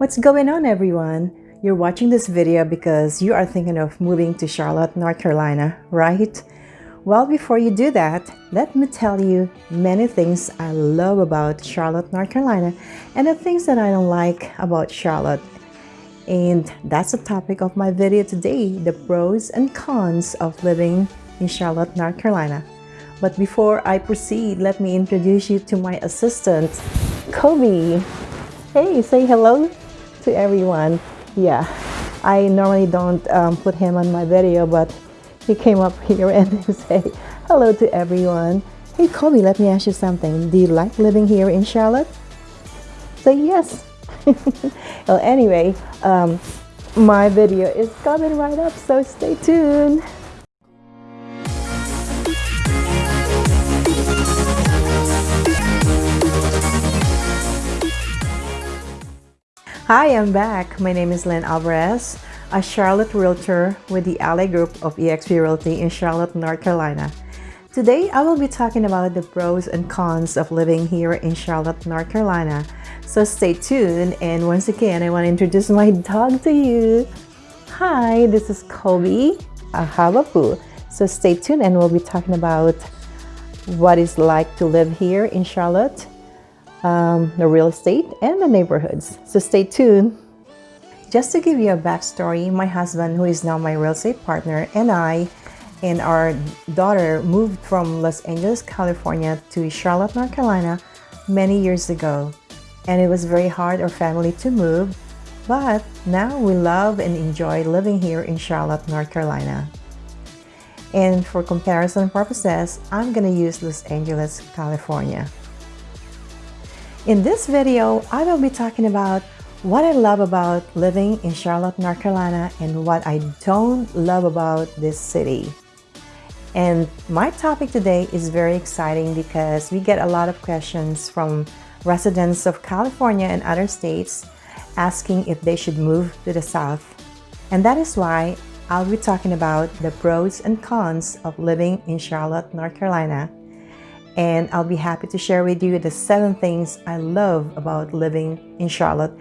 What's going on everyone? You're watching this video because you are thinking of moving to Charlotte, North Carolina, right? Well, before you do that, let me tell you many things I love about Charlotte, North Carolina and the things that I don't like about Charlotte. And that's the topic of my video today, the pros and cons of living in Charlotte, North Carolina. But before I proceed, let me introduce you to my assistant, Kobe. Hey, say hello to everyone. Yeah, I normally don't um, put him on my video, but he came up here and say hello to everyone. Hey Kobe, let me ask you something. Do you like living here in Charlotte? Say yes. well, anyway, um, my video is coming right up, so stay tuned. Hi, I'm back. My name is Lynn Alvarez, a Charlotte Realtor with the Ally Group of eXp Realty in Charlotte, North Carolina. Today, I will be talking about the pros and cons of living here in Charlotte, North Carolina. So stay tuned. And once again, I want to introduce my dog to you. Hi, this is Kobe, a Havapoo. So stay tuned and we'll be talking about what it's like to live here in Charlotte um, the real estate and the neighborhoods. So stay tuned. Just to give you a backstory, my husband, who is now my real estate partner, and I and our daughter moved from Los Angeles, California to Charlotte, North Carolina many years ago. And it was very hard our family to move, but now we love and enjoy living here in Charlotte, North Carolina. And for comparison purposes, I'm going to use Los Angeles, California. In this video, I will be talking about what I love about living in Charlotte, North Carolina and what I don't love about this city. And my topic today is very exciting because we get a lot of questions from residents of California and other states asking if they should move to the South. And that is why I'll be talking about the pros and cons of living in Charlotte, North Carolina and I'll be happy to share with you the seven things I love about living in Charlotte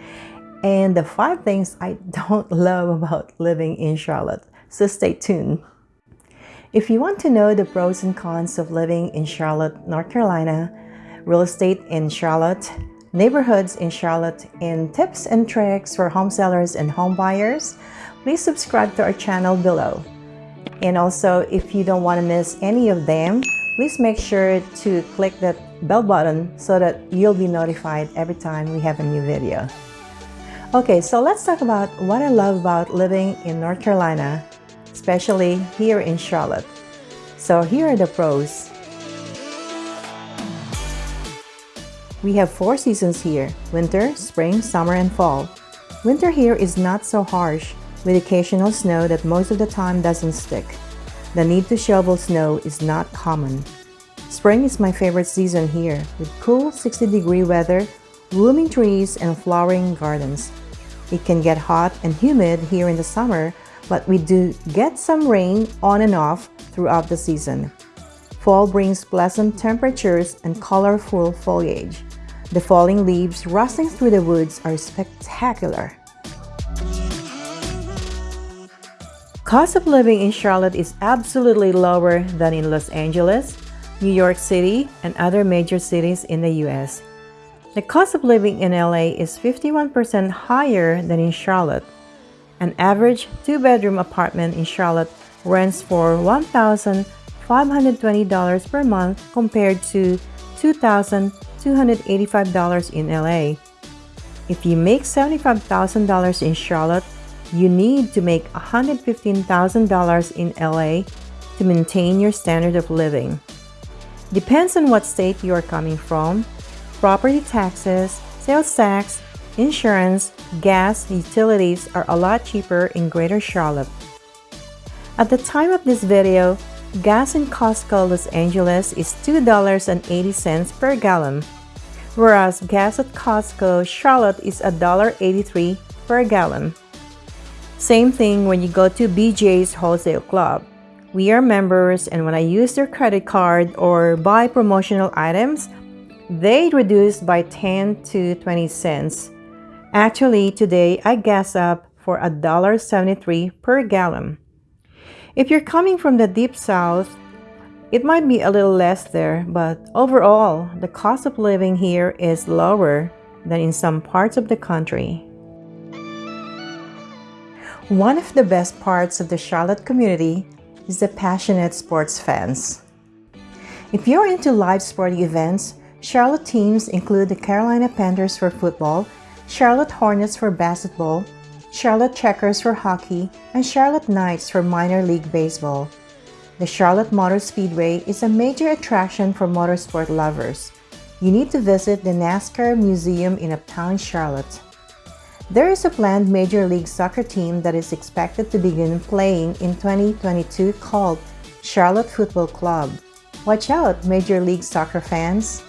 and the five things I don't love about living in Charlotte. So stay tuned. If you want to know the pros and cons of living in Charlotte, North Carolina, real estate in Charlotte, neighborhoods in Charlotte, and tips and tricks for home sellers and home buyers, please subscribe to our channel below. And also, if you don't want to miss any of them, please make sure to click that bell button so that you'll be notified every time we have a new video. Okay, so let's talk about what I love about living in North Carolina, especially here in Charlotte. So here are the pros. We have four seasons here, winter, spring, summer, and fall. Winter here is not so harsh, with occasional snow that most of the time doesn't stick. The need to shovel snow is not common. Spring is my favorite season here, with cool 60 degree weather, blooming trees, and flowering gardens. It can get hot and humid here in the summer, but we do get some rain on and off throughout the season. Fall brings pleasant temperatures and colorful foliage. The falling leaves rustling through the woods are spectacular. Cost of living in Charlotte is absolutely lower than in Los Angeles, New York City, and other major cities in the US. The cost of living in LA is 51% higher than in Charlotte. An average two-bedroom apartment in Charlotte rents for $1,520 per month compared to $2,285 in LA. If you make $75,000 in Charlotte, you need to make $115,000 in LA to maintain your standard of living. Depends on what state you are coming from, property taxes, sales tax, insurance, gas, utilities are a lot cheaper in Greater Charlotte. At the time of this video, gas in Costco Los Angeles is $2.80 per gallon, whereas gas at Costco Charlotte is $1.83 per gallon. Same thing when you go to BJ's Wholesale Club. We are members and when I use their credit card or buy promotional items, they reduce by 10 to 20 cents. Actually, today I gas up for $1.73 per gallon. If you're coming from the deep south, it might be a little less there, but overall, the cost of living here is lower than in some parts of the country. One of the best parts of the Charlotte community is the passionate sports fans. If you're into live sporting events, Charlotte teams include the Carolina Panthers for football, Charlotte Hornets for basketball, Charlotte Checkers for hockey, and Charlotte Knights for minor league baseball. The Charlotte Motor Speedway is a major attraction for motorsport lovers. You need to visit the NASCAR Museum in Uptown Charlotte. There is a planned Major League Soccer team that is expected to begin playing in 2022 called Charlotte Football Club. Watch out, Major League Soccer fans!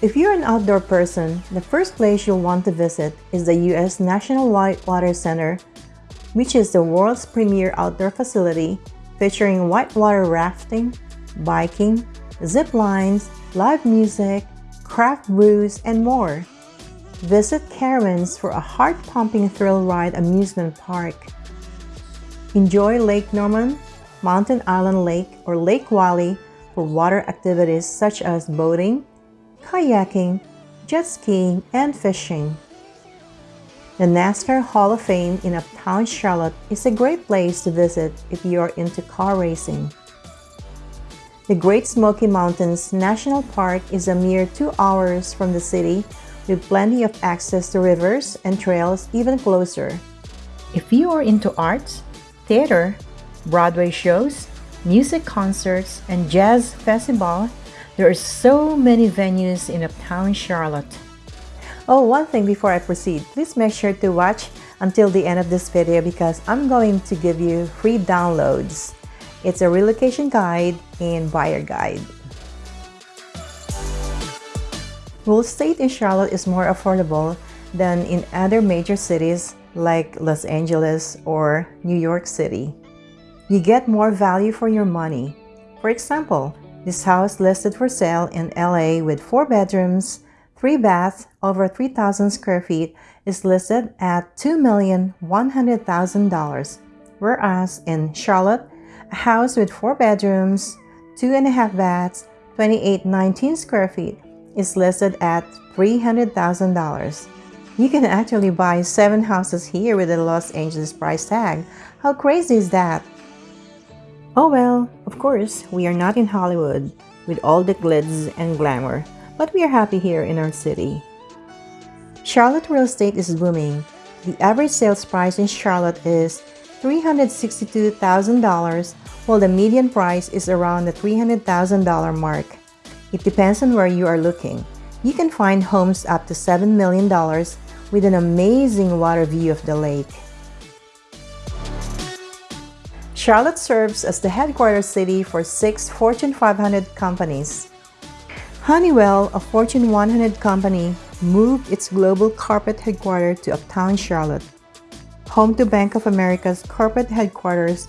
If you're an outdoor person, the first place you'll want to visit is the U.S. National Whitewater Center which is the world's premier outdoor facility featuring whitewater rafting, biking, zip lines, live music, craft brews, and more. Visit Carowinds for a heart-pumping thrill ride amusement park. Enjoy Lake Norman, Mountain Island Lake, or Lake Wylie for water activities such as boating, kayaking, jet skiing, and fishing. The NASCAR Hall of Fame in Uptown Charlotte is a great place to visit if you are into car racing. The Great Smoky Mountains National Park is a mere two hours from the city with plenty of access to rivers and trails even closer. If you are into arts, theater, Broadway shows, music concerts, and jazz festival, there are so many venues in Uptown Charlotte. Oh, one thing before I proceed, please make sure to watch until the end of this video because I'm going to give you free downloads. It's a relocation guide and buyer guide. Real estate in Charlotte is more affordable than in other major cities like Los Angeles or New York City. You get more value for your money. For example, this house listed for sale in LA with 4 bedrooms, Three baths over 3,000 square feet is listed at $2,100,000, whereas in Charlotte, a house with four bedrooms, two and a half baths, 2819 square feet is listed at $300,000. You can actually buy seven houses here with a Los Angeles price tag. How crazy is that? Oh well, of course, we are not in Hollywood with all the glitz and glamour but we are happy here in our city. Charlotte real estate is booming. The average sales price in Charlotte is $362,000, while the median price is around the $300,000 mark. It depends on where you are looking. You can find homes up to $7 million with an amazing water view of the lake. Charlotte serves as the headquarters city for six Fortune 500 companies. Honeywell, a Fortune 100 company, moved its global corporate headquarters to Uptown Charlotte, home to Bank of America's corporate headquarters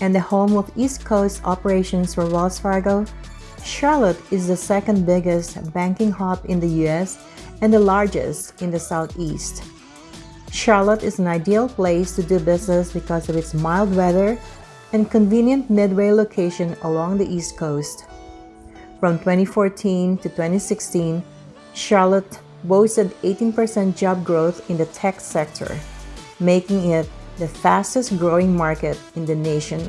and the home of East Coast operations for Wells Fargo. Charlotte is the second biggest banking hub in the US and the largest in the Southeast. Charlotte is an ideal place to do business because of its mild weather and convenient midway location along the East Coast. From 2014 to 2016, Charlotte boasted 18% job growth in the tech sector, making it the fastest growing market in the nation.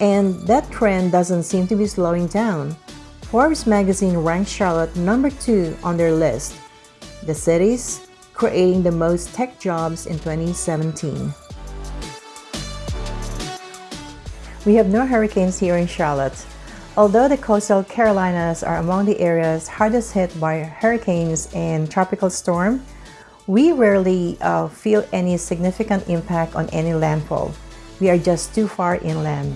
And that trend doesn't seem to be slowing down. Forbes magazine ranked Charlotte number two on their list, the cities creating the most tech jobs in 2017. We have no hurricanes here in Charlotte, Although the coastal Carolinas are among the areas hardest hit by hurricanes and tropical storm, we rarely uh, feel any significant impact on any landfall. We are just too far inland.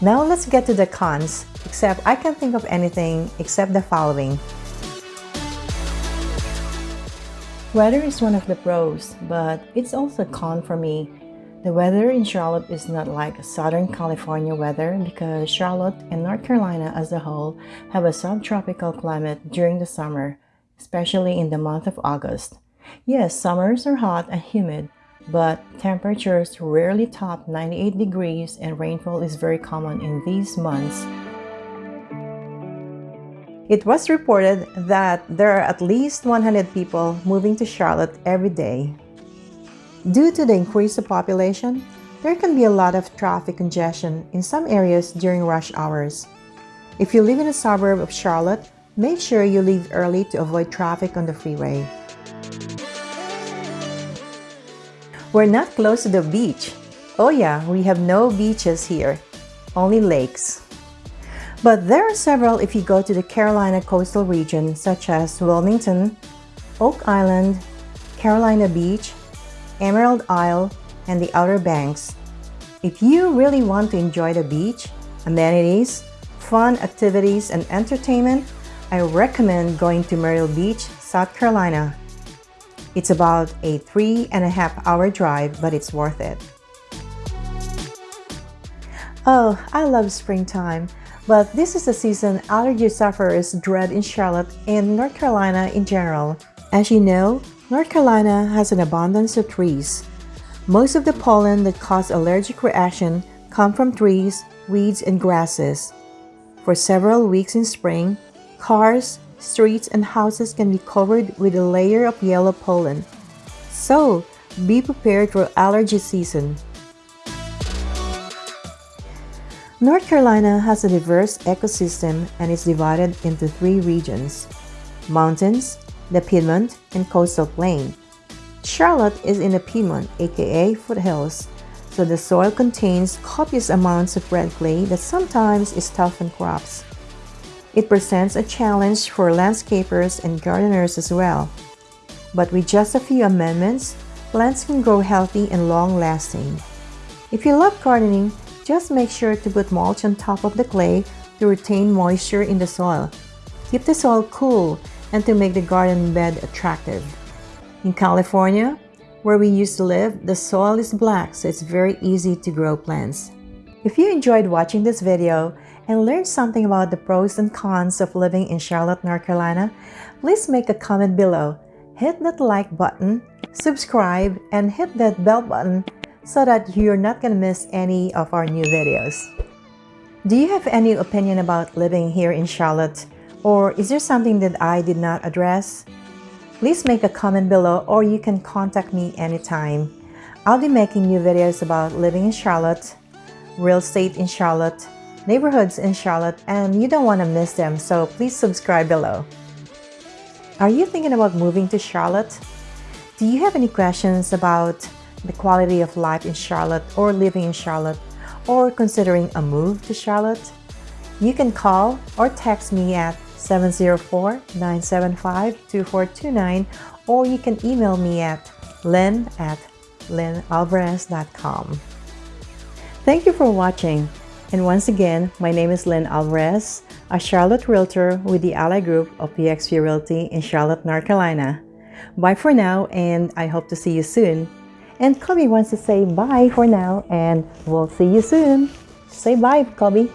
Now let's get to the cons, except I can't think of anything except the following. Weather is one of the pros, but it's also a con for me. The weather in Charlotte is not like Southern California weather because Charlotte and North Carolina as a whole have a subtropical climate during the summer, especially in the month of August. Yes, summers are hot and humid, but temperatures rarely top 98 degrees and rainfall is very common in these months. It was reported that there are at least 100 people moving to Charlotte every day. Due to the increase of population, there can be a lot of traffic congestion in some areas during rush hours. If you live in a suburb of Charlotte, make sure you leave early to avoid traffic on the freeway. We're not close to the beach. Oh yeah, we have no beaches here, only lakes. But there are several if you go to the Carolina coastal region such as Wilmington, Oak Island, Carolina Beach, Emerald Isle, and the Outer Banks. If you really want to enjoy the beach, amenities, fun activities, and entertainment, I recommend going to Myrtle Beach, South Carolina. It's about a three and a half hour drive, but it's worth it. Oh, I love springtime, but this is the season allergy sufferers dread in Charlotte and North Carolina in general. As you know, North Carolina has an abundance of trees. Most of the pollen that cause allergic reaction come from trees, weeds, and grasses. For several weeks in spring, cars, streets, and houses can be covered with a layer of yellow pollen. So, be prepared for allergy season. North Carolina has a diverse ecosystem and is divided into three regions, mountains, the Piedmont, and coastal plain. Charlotte is in the Piedmont, aka foothills, so the soil contains copious amounts of red clay that sometimes is tough on crops. It presents a challenge for landscapers and gardeners as well. But with just a few amendments, plants can grow healthy and long-lasting. If you love gardening, just make sure to put mulch on top of the clay to retain moisture in the soil. Keep the soil cool and to make the garden bed attractive. In California, where we used to live, the soil is black so it's very easy to grow plants. If you enjoyed watching this video, and learn something about the pros and cons of living in Charlotte, North Carolina, please make a comment below. Hit that like button, subscribe, and hit that bell button so that you're not going to miss any of our new videos. Do you have any opinion about living here in Charlotte? Or is there something that I did not address? Please make a comment below or you can contact me anytime. I'll be making new videos about living in Charlotte, real estate in Charlotte, neighborhoods in Charlotte, and you don't want to miss them, so please subscribe below. Are you thinking about moving to Charlotte? Do you have any questions about the quality of life in Charlotte or living in Charlotte or considering a move to Charlotte? You can call or text me at 704-975-2429 or you can email me at lynn at lynnalvarez.com. Thank you for watching. And once again, my name is Lynn Alvarez, a Charlotte Realtor with the Ally Group of eXp Realty in Charlotte, North Carolina. Bye for now, and I hope to see you soon. And Kobe wants to say bye for now, and we'll see you soon. Say bye, Kobe.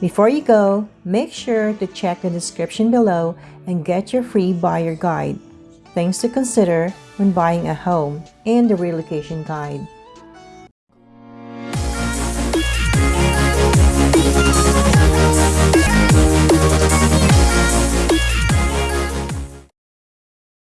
Before you go, make sure to check the description below and get your free buyer guide. Things to consider when buying a home and the relocation guide.